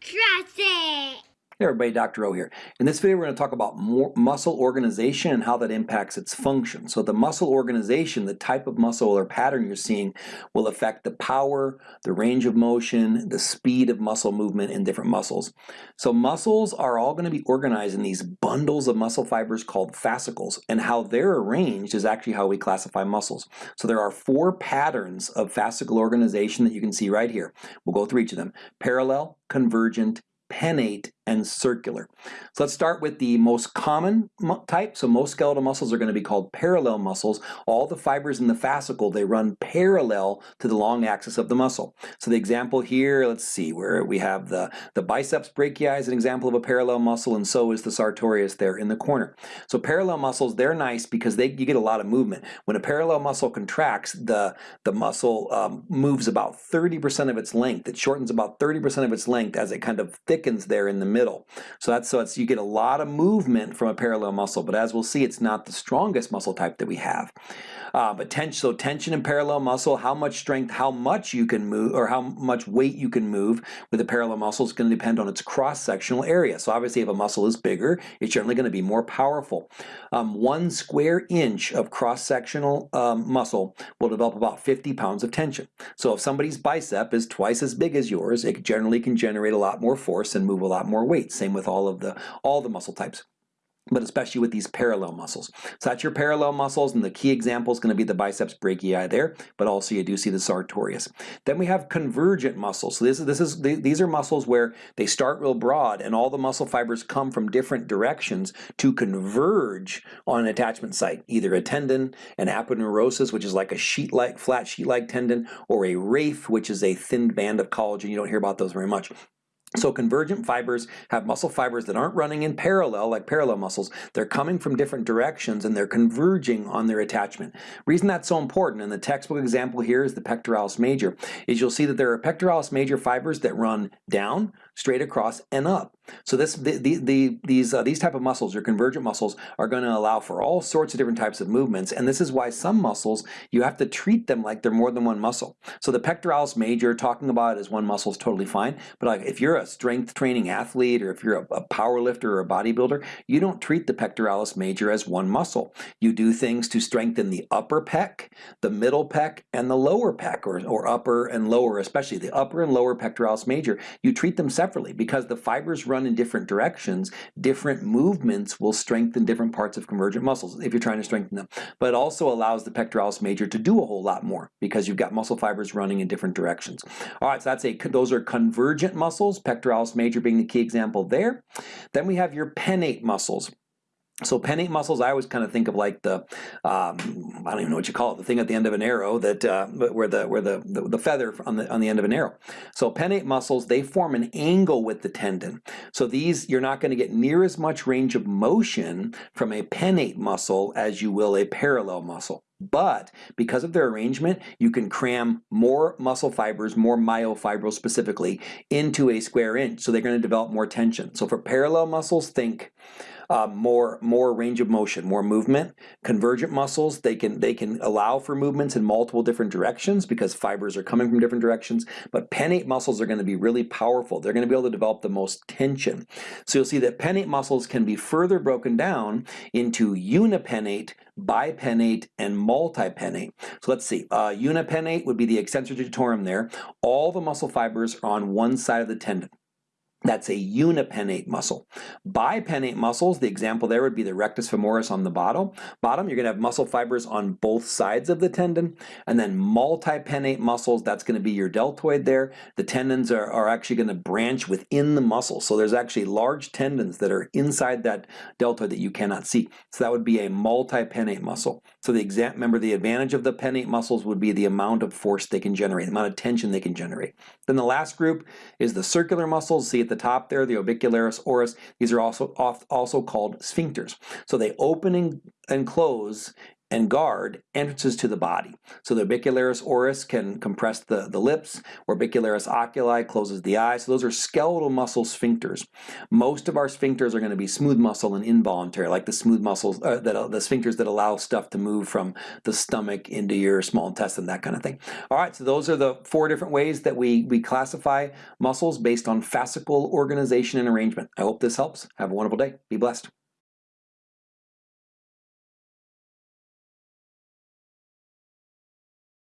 Trust it. Hey everybody, Dr. O here. In this video we're going to talk about muscle organization and how that impacts its function. So the muscle organization, the type of muscle or pattern you're seeing will affect the power, the range of motion, the speed of muscle movement in different muscles. So muscles are all going to be organized in these bundles of muscle fibers called fascicles and how they're arranged is actually how we classify muscles. So there are four patterns of fascicle organization that you can see right here. We'll go through each of them. Parallel, convergent, pennate, and circular. So let's start with the most common type. So most skeletal muscles are going to be called parallel muscles. All the fibers in the fascicle, they run parallel to the long axis of the muscle. So the example here, let's see, where we have the, the biceps brachii is an example of a parallel muscle, and so is the sartorius there in the corner. So parallel muscles, they're nice because they you get a lot of movement. When a parallel muscle contracts, the, the muscle um, moves about 30% of its length. It shortens about 30% of its length as it kind of thickens there in the middle. So that's so it's you get a lot of movement from a parallel muscle, but as we'll see, it's not the strongest muscle type that we have. Uh, but tension, so tension and parallel muscle, how much strength, how much you can move, or how much weight you can move with a parallel muscle is going to depend on its cross-sectional area. So obviously if a muscle is bigger, it's generally going to be more powerful. Um, one square inch of cross-sectional um, muscle will develop about 50 pounds of tension. So if somebody's bicep is twice as big as yours, it generally can generate a lot more force and move a lot more weight. Same with all of the all the muscle types but especially with these parallel muscles. So that's your parallel muscles, and the key example is going to be the biceps brachii there, but also you do see the sartorius. Then we have convergent muscles. So this is, this is these are muscles where they start real broad, and all the muscle fibers come from different directions to converge on an attachment site, either a tendon, an aponeurosis, which is like a sheet-like, flat sheet-like tendon, or a raphe, which is a thin band of collagen. You don't hear about those very much. So convergent fibers have muscle fibers that aren't running in parallel like parallel muscles. They're coming from different directions and they're converging on their attachment. Reason that's so important, and the textbook example here is the pectoralis major, is you'll see that there are pectoralis major fibers that run down, straight across, and up. So this, the, the, the, these, uh, these type of muscles, your convergent muscles, are going to allow for all sorts of different types of movements, and this is why some muscles, you have to treat them like they're more than one muscle. So the pectoralis major, talking about it as one muscle is totally fine, but like if you're a strength training athlete or if you're a, a power lifter or a bodybuilder, you don't treat the pectoralis major as one muscle. You do things to strengthen the upper pec, the middle pec, and the lower pec, or, or upper and lower, especially the upper and lower pectoralis major. You treat them separately because the fibers run in different directions. Different movements will strengthen different parts of convergent muscles if you're trying to strengthen them. But it also allows the pectoralis major to do a whole lot more because you've got muscle fibers running in different directions. All right, so that's a those are convergent muscles, pectoralis major being the key example there. Then we have your pennate muscles. So pennate muscles, I always kind of think of like the, um, I don't even know what you call it, the thing at the end of an arrow that uh, where the where the, the, the feather on the on the end of an arrow. So pennate muscles, they form an angle with the tendon. So these you're not going to get near as much range of motion from a pennate muscle as you will a parallel muscle. But because of their arrangement, you can cram more muscle fibers, more myofibrils specifically, into a square inch. So they're going to develop more tension. So for parallel muscles, think uh, more more range of motion, more movement. Convergent muscles, they can they can allow for movements in multiple different directions because fibers are coming from different directions. But pennate muscles are going to be really powerful. They're going to be able to develop the most tension. So you'll see that pennate muscles can be further broken down into unipennate, bipennate, and multipennate. So let's see, uh, unipennate would be the extensor digitorum there. All the muscle fibers are on one side of the tendon. That's a unipennate muscle. Bipennate muscles, the example there would be the rectus femoris on the bottom. Bottom, you're going to have muscle fibers on both sides of the tendon. And then multipennate muscles, that's going to be your deltoid there. The tendons are, are actually going to branch within the muscle. So there's actually large tendons that are inside that deltoid that you cannot see. So that would be a multipennate muscle. So the exam remember the advantage of the pennate muscles would be the amount of force they can generate, the amount of tension they can generate. Then the last group is the circular muscles. See at the top there, the orbicularis oris, these are also also called sphincters. So they open and, and close and guard entrances to the body. So the orbicularis oris can compress the, the lips, orbicularis oculi closes the eyes. So those are skeletal muscle sphincters. Most of our sphincters are going to be smooth muscle and involuntary, like the smooth muscles, uh, that the sphincters that allow stuff to move from the stomach into your small intestine, that kind of thing. All right, so those are the four different ways that we, we classify muscles based on fascicle organization and arrangement. I hope this helps. Have a wonderful day. Be blessed.